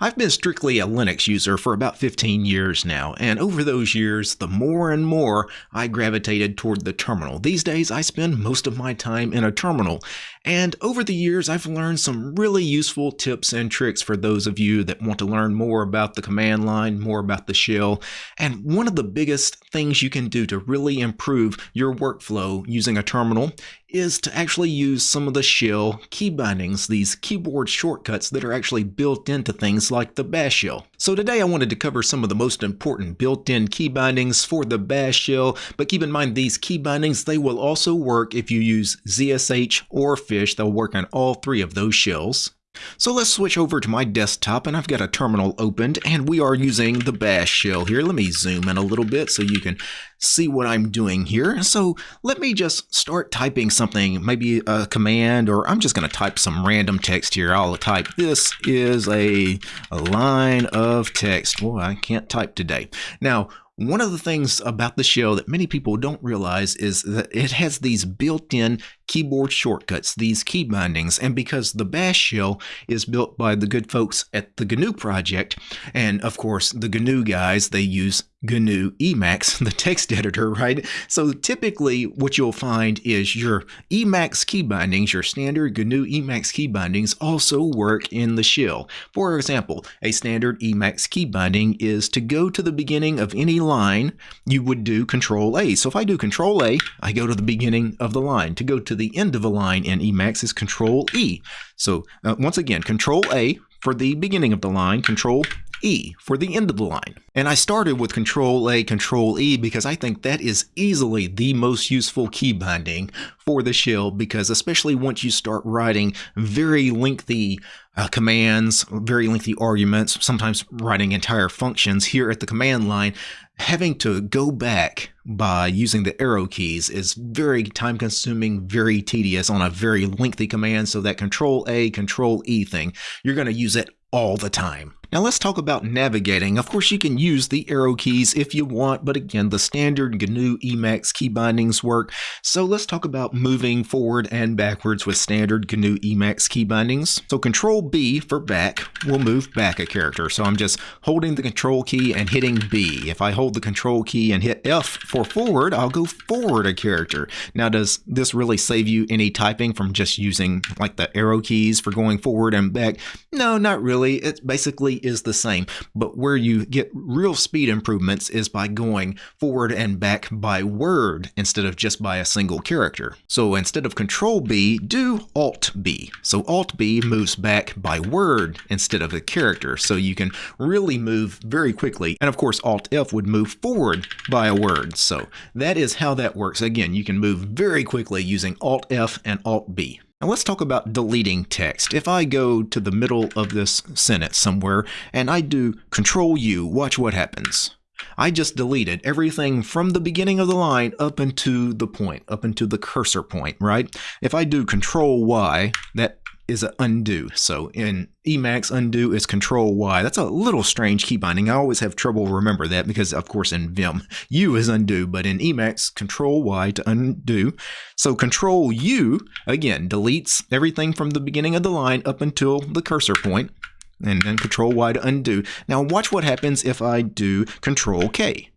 I've been strictly a Linux user for about 15 years now, and over those years, the more and more I gravitated toward the terminal. These days, I spend most of my time in a terminal, and over the years, I've learned some really useful tips and tricks for those of you that want to learn more about the command line, more about the shell. And one of the biggest things you can do to really improve your workflow using a terminal is to actually use some of the shell key bindings, these keyboard shortcuts that are actually built into things like the bash shell. So today I wanted to cover some of the most important built-in key bindings for the bash shell, but keep in mind these key bindings, they will also work if you use ZSH or Fish. They'll work on all three of those shells. So let's switch over to my desktop and I've got a terminal opened and we are using the bash shell here. Let me zoom in a little bit so you can see what I'm doing here. So let me just start typing something, maybe a command, or I'm just going to type some random text here. I'll type, this is a, a line of text. Well, I can't type today. Now, one of the things about the shell that many people don't realize is that it has these built-in keyboard shortcuts, these key bindings, and because the bash shell is built by the good folks at the GNU project, and of course the GNU guys, they use GNU Emacs, the text editor, right? So typically what you'll find is your Emacs key bindings, your standard GNU Emacs key bindings also work in the shell. For example, a standard Emacs key binding is to go to the beginning of any line, you would do Control A. So if I do Control A, I go to the beginning of the line. To go to the end of a line in Emacs is Control E. So uh, once again, Control A for the beginning of the line, Control E for the end of the line. And I started with Control A, Control E because I think that is easily the most useful key binding for the shell because especially once you start writing very lengthy uh, commands, very lengthy arguments, sometimes writing entire functions here at the command line, having to go back by using the arrow keys is very time consuming, very tedious on a very lengthy command. So that control A, control E thing, you're going to use it all the time. Now let's talk about navigating. Of course, you can use the arrow keys if you want, but again, the standard GNU Emacs key bindings work. So let's talk about moving forward and backwards with standard GNU Emacs key bindings. So Control B for back will move back a character. So I'm just holding the Control key and hitting B. If I hold the Control key and hit F for forward, I'll go forward a character. Now, does this really save you any typing from just using like the arrow keys for going forward and back? No, not really. It basically is the same, but where you get real speed improvements is by going forward and back by word instead of just by a single character. So instead of Control B, do Alt B. So Alt B moves back by word instead of a character, so you can really move very quickly. And of course, Alt F would move forward by a word. So that is how that works. Again, you can move very quickly using Alt F and Alt B. Now let's talk about deleting text. If I go to the middle of this sentence somewhere and I do Control U, watch what happens. I just deleted everything from the beginning of the line up into the point, up into the cursor point, right? If I do Control Y, that is an undo. So in Emacs, undo is Control Y. That's a little strange key binding. I always have trouble remember that because, of course, in Vim, U is undo, but in Emacs, Control Y to undo. So Control U, again, deletes everything from the beginning of the line up until the cursor point, and then Control Y to undo. Now watch what happens if I do Control K.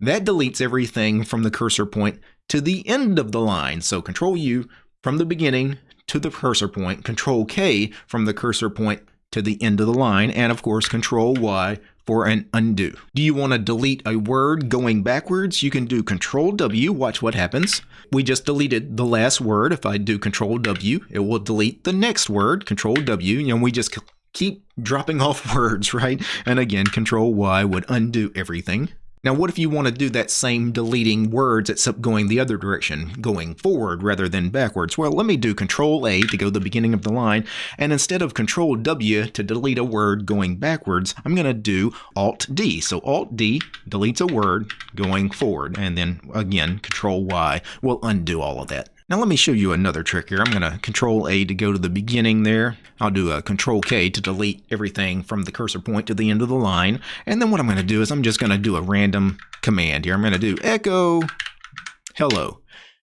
That deletes everything from the cursor point to the end of the line. So Control U from the beginning to the cursor point, Control K from the cursor point to the end of the line, and of course Control Y for an undo. Do you want to delete a word going backwards? You can do Control W, watch what happens. We just deleted the last word. If I do Control W, it will delete the next word, Control W, and we just keep dropping off words, right? And again, Control Y would undo everything. Now, what if you want to do that same deleting words except going the other direction, going forward rather than backwards? Well, let me do Control A to go the beginning of the line, and instead of Control W to delete a word going backwards, I'm going to do Alt D. So Alt D deletes a word going forward, and then again, Control Y will undo all of that. Now let me show you another trick here. I'm going to Control A to go to the beginning there. I'll do a Control K to delete everything from the cursor point to the end of the line. And then what I'm going to do is I'm just going to do a random command here. I'm going to do echo hello.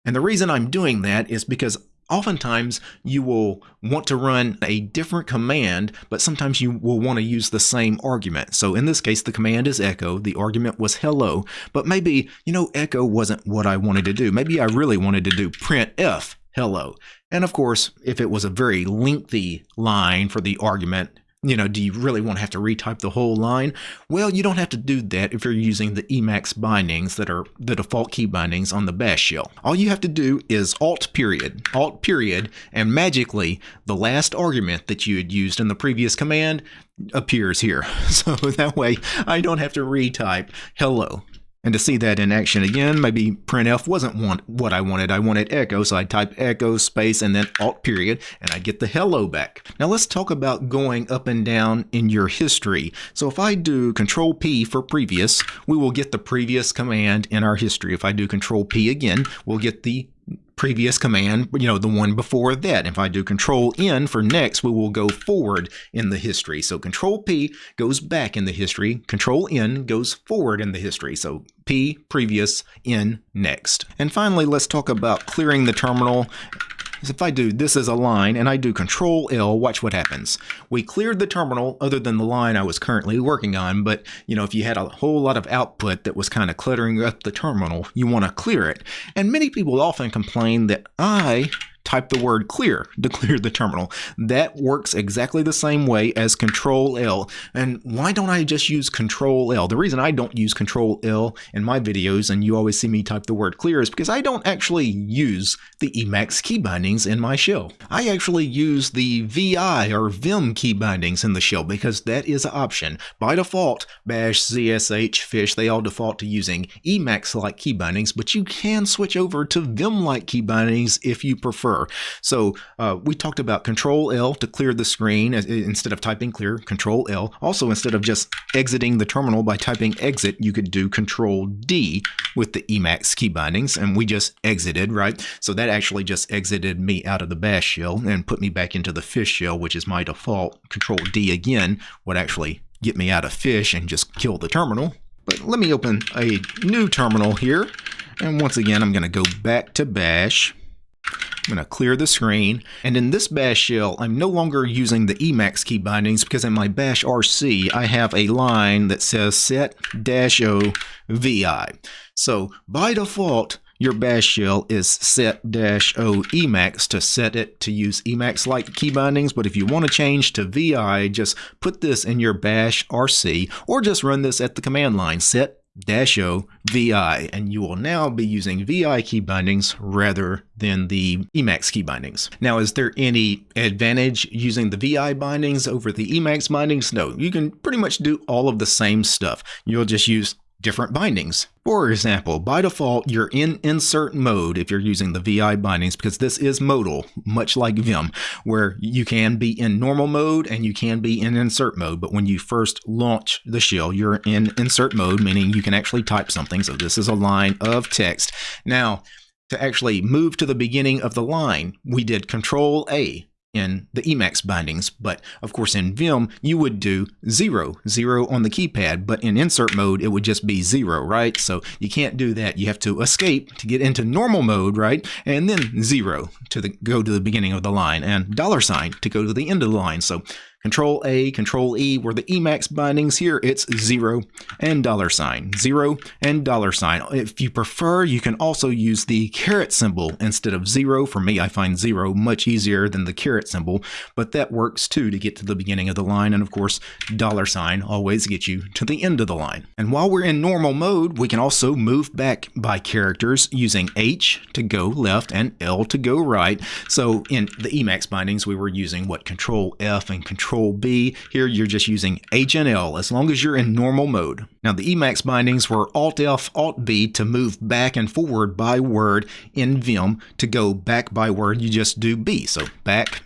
And the reason I'm doing that is because oftentimes you will want to run a different command, but sometimes you will want to use the same argument. So in this case, the command is echo, the argument was hello, but maybe, you know, echo wasn't what I wanted to do. Maybe I really wanted to do printf hello. And of course, if it was a very lengthy line for the argument, you know, do you really want to have to retype the whole line? Well, you don't have to do that if you're using the Emacs bindings that are the default key bindings on the bash shell. All you have to do is alt period, alt period, and magically the last argument that you had used in the previous command appears here. So that way I don't have to retype hello. And to see that in action again, maybe printf wasn't want, what I wanted. I wanted echo, so I type echo space and then alt period, and I get the hello back. Now let's talk about going up and down in your history. So if I do control P for previous, we will get the previous command in our history. If I do control P again, we'll get the previous command, you know, the one before that. If I do control N for next, we will go forward in the history. So control P goes back in the history, control N goes forward in the history. So P previous, N next. And finally, let's talk about clearing the terminal if I do this as a line and I do control L, watch what happens. We cleared the terminal other than the line I was currently working on, but you know, if you had a whole lot of output that was kind of cluttering up the terminal, you want to clear it. And many people often complain that I type the word clear to clear the terminal. That works exactly the same way as Control L. And why don't I just use Control L? The reason I don't use Control L in my videos and you always see me type the word clear is because I don't actually use the Emacs key bindings in my shell. I actually use the VI or Vim key bindings in the shell because that is an option. By default, Bash, ZSH, Fish, they all default to using Emacs-like key bindings, but you can switch over to Vim-like key bindings if you prefer. So uh, we talked about Control L to clear the screen instead of typing clear, Control L. Also, instead of just exiting the terminal by typing exit, you could do Control D with the Emacs key bindings, and we just exited, right? So that actually just exited me out of the bash shell and put me back into the fish shell, which is my default. Control D again would actually get me out of fish and just kill the terminal. But let me open a new terminal here. And once again, I'm going to go back to bash. I'm going to clear the screen. And in this bash shell, I'm no longer using the Emacs key bindings because in my bash RC, I have a line that says set-o vi. So by default, your bash shell is set-o Emacs to set it to use Emacs-like key bindings. But if you want to change to VI, just put this in your bash RC or just run this at the command line, set dash O VI, and you will now be using VI key bindings rather than the Emacs key bindings. Now, is there any advantage using the VI bindings over the Emacs bindings? No, you can pretty much do all of the same stuff. You'll just use different bindings. For example, by default, you're in insert mode if you're using the VI bindings because this is modal, much like Vim, where you can be in normal mode and you can be in insert mode. But when you first launch the shell, you're in insert mode, meaning you can actually type something. So this is a line of text. Now, to actually move to the beginning of the line, we did Control A in the Emacs bindings, but of course in Vim you would do zero, zero on the keypad, but in insert mode it would just be zero, right? So you can't do that. You have to escape to get into normal mode, right? And then zero to the, go to the beginning of the line and dollar sign to go to the end of the line. So Control A, Control E, where the Emacs bindings here, it's zero and dollar sign, zero and dollar sign. If you prefer, you can also use the caret symbol instead of zero. For me, I find zero much easier than the caret symbol, but that works too to get to the beginning of the line. And of course, dollar sign always gets you to the end of the line. And while we're in normal mode, we can also move back by characters using H to go left and L to go right. So in the Emacs bindings, we were using what Control F and Control Control B. Here you're just using H and L as long as you're in normal mode. Now the Emacs bindings were Alt F, Alt B to move back and forward by word in Vim. To go back by word, you just do B. So back,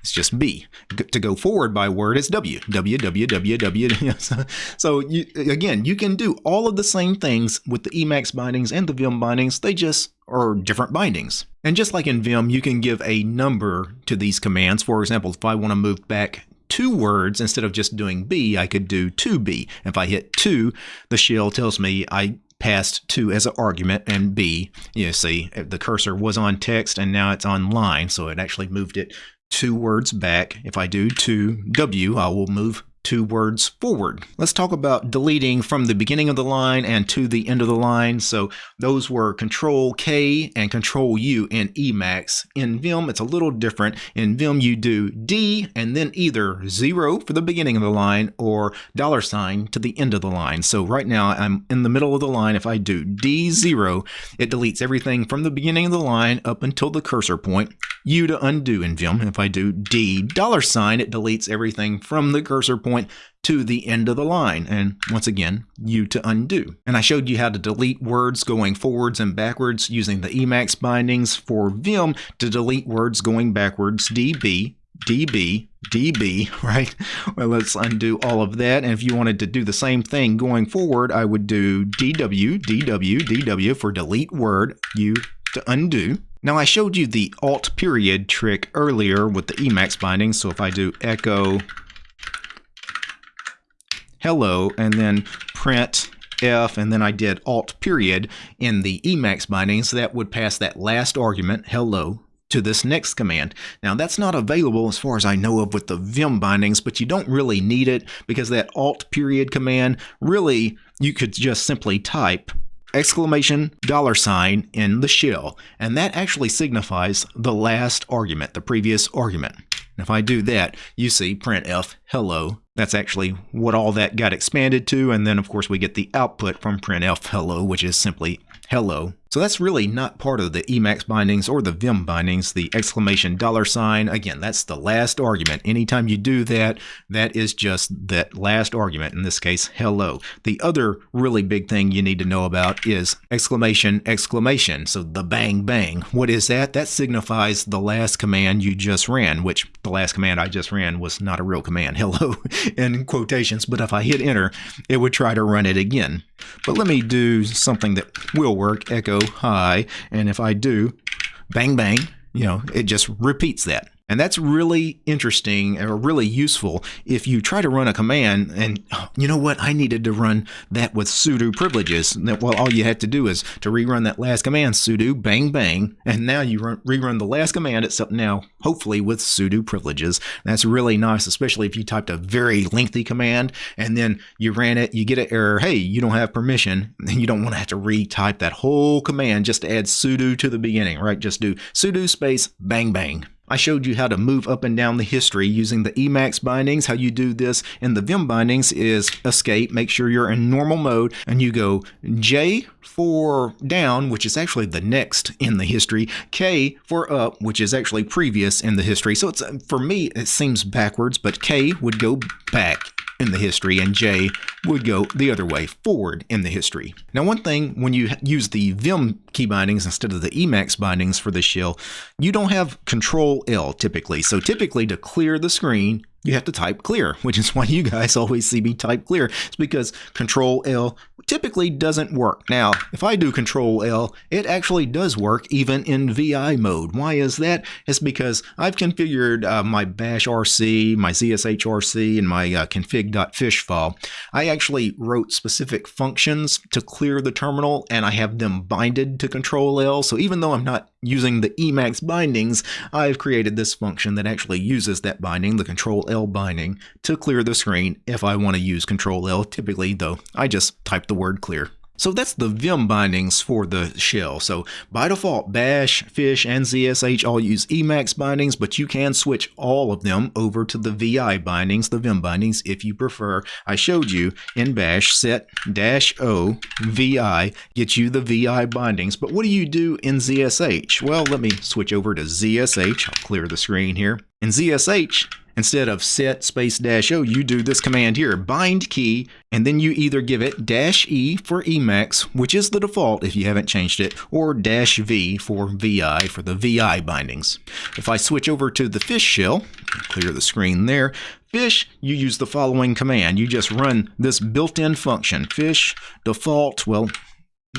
it's just B. To go forward by word, it's W. W, W, W, W. so you, again, you can do all of the same things with the Emacs bindings and the Vim bindings. They just are different bindings. And just like in Vim, you can give a number to these commands. For example, if I want to move back two words instead of just doing B, I could do 2B. If I hit 2, the shell tells me I passed 2 as an argument, and B, you see, the cursor was on text and now it's on line, so it actually moved it two words back. If I do to W, I will move two words forward. Let's talk about deleting from the beginning of the line and to the end of the line. So those were Control K and Control U in Emacs. In Vim, it's a little different. In Vim, you do D and then either zero for the beginning of the line or dollar sign to the end of the line. So right now I'm in the middle of the line. If I do D0, it deletes everything from the beginning of the line up until the cursor point. U to undo in Vim. If I do D dollar sign, it deletes everything from the cursor point to the end of the line. And once again, U to undo. And I showed you how to delete words going forwards and backwards using the Emacs bindings for Vim to delete words going backwards, DB, DB, DB, right? Well, let's undo all of that. And if you wanted to do the same thing going forward, I would do DW, DW, DW for delete word, U to undo. Now I showed you the alt period trick earlier with the Emacs binding, so if I do echo hello and then print F and then I did alt period in the Emacs binding, so that would pass that last argument, hello, to this next command. Now that's not available as far as I know of with the Vim bindings, but you don't really need it because that alt period command really you could just simply type exclamation dollar sign in the shell, and that actually signifies the last argument, the previous argument. If I do that, you see printf hello. That's actually what all that got expanded to, and then of course we get the output from printf hello, which is simply hello. So that's really not part of the Emacs bindings or the Vim bindings, the exclamation dollar sign. Again, that's the last argument. Anytime you do that, that is just that last argument, in this case, hello. The other really big thing you need to know about is exclamation, exclamation. So the bang, bang. What is that? That signifies the last command you just ran, which the last command I just ran was not a real command, hello, in quotations. But if I hit enter, it would try to run it again. But let me do something that will work, echo hi, and if I do, bang, bang, you know, it just repeats that. And that's really interesting or really useful if you try to run a command and you know what, I needed to run that with sudo privileges. Well, all you had to do is to rerun that last command, sudo bang bang, and now you run, rerun the last command, except now hopefully with sudo privileges. That's really nice, especially if you typed a very lengthy command and then you ran it, you get an error, hey, you don't have permission, and you don't want to have to retype that whole command just to add sudo to the beginning, right? Just do sudo space bang bang. I showed you how to move up and down the history using the Emacs bindings. How you do this in the Vim bindings is escape, make sure you're in normal mode, and you go J for down, which is actually the next in the history, K for up, which is actually previous in the history. So it's for me, it seems backwards, but K would go back in the history, and J would go the other way, forward in the history. Now, one thing when you use the Vim key bindings instead of the Emacs bindings for the shell, you don't have Control L typically. So typically to clear the screen, you have to type clear, which is why you guys always see me type clear. It's because Control L typically doesn't work. Now, if I do Control L, it actually does work even in VI mode. Why is that? It's because I've configured uh, my bash RC, my ZSHRC, and my uh, config.fish file. I actually wrote specific functions to clear the terminal, and I have them binded to Control L. So even though I'm not using the Emacs bindings, I've created this function that actually uses that binding, the Control L binding, to clear the screen if I want to use Control L. Typically, though, I just type the word clear. So that's the Vim bindings for the shell. So by default, Bash, Fish, and ZSH all use Emacs bindings, but you can switch all of them over to the VI bindings, the Vim bindings, if you prefer. I showed you in Bash, set dash O VI gets you the VI bindings. But what do you do in ZSH? Well, let me switch over to ZSH. I'll clear the screen here. In ZSH, Instead of set space dash O, you do this command here, bind key, and then you either give it dash E for Emacs, which is the default if you haven't changed it, or dash V for VI for the VI bindings. If I switch over to the fish shell, clear the screen there, fish, you use the following command. You just run this built-in function, fish default, well,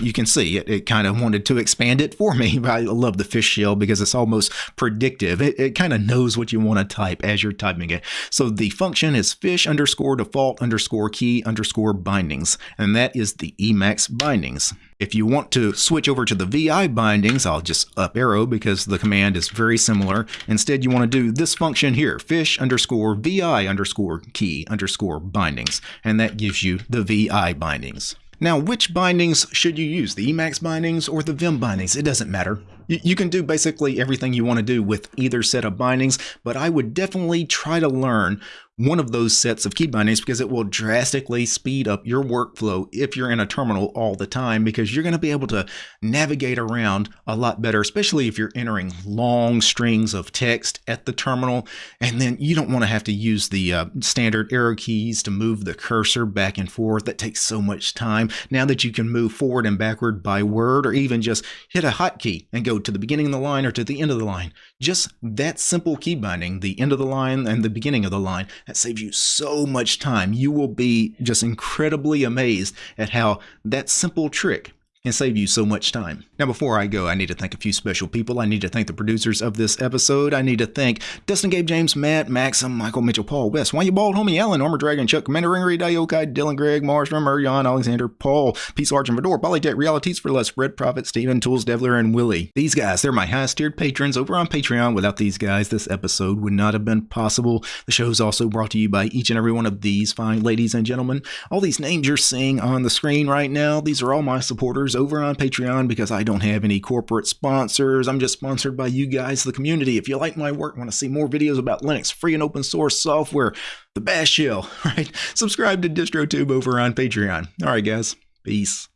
you can see it, it kind of wanted to expand it for me. I love the fish shell because it's almost predictive. It, it kind of knows what you want to type as you're typing it. So the function is fish underscore default underscore key underscore bindings, and that is the Emacs bindings. If you want to switch over to the VI bindings, I'll just up arrow because the command is very similar. Instead, you want to do this function here, fish underscore VI underscore key underscore bindings, and that gives you the VI bindings. Now, which bindings should you use? The Emacs bindings or the Vim bindings? It doesn't matter. You can do basically everything you want to do with either set of bindings, but I would definitely try to learn one of those sets of key bindings because it will drastically speed up your workflow if you're in a terminal all the time because you're going to be able to navigate around a lot better, especially if you're entering long strings of text at the terminal. And then you don't want to have to use the uh, standard arrow keys to move the cursor back and forth. That takes so much time. Now that you can move forward and backward by word or even just hit a hotkey and go to the beginning of the line or to the end of the line, just that simple key binding, the end of the line and the beginning of the line, that saves you so much time. You will be just incredibly amazed at how that simple trick and save you so much time. Now, before I go, I need to thank a few special people. I need to thank the producers of this episode. I need to thank Dustin, Gabe, James, Matt, Maxim, Michael, Mitchell, Paul, West, Why You Bald, Homie, Alan, Armor Dragon, Chuck, Commander Ringery, Diokai, Dylan, Greg, Mars, Rummer, Jan, Alexander, Paul, Peace, Arch, and Vador, Polytech, Realities for Less, Red Prophet, Steven, Tools, Devler, and Willie. These guys, they're my highest tiered patrons over on Patreon. Without these guys, this episode would not have been possible. The show is also brought to you by each and every one of these fine ladies and gentlemen. All these names you're seeing on the screen right now, these are all my supporters over on Patreon because I don't have any corporate sponsors. I'm just sponsored by you guys, the community. If you like my work, want to see more videos about Linux, free and open source software, the Bash Shell, right? Subscribe to DistroTube over on Patreon. All right, guys. Peace.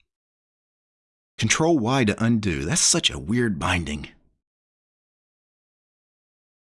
Control Y to undo. That's such a weird binding.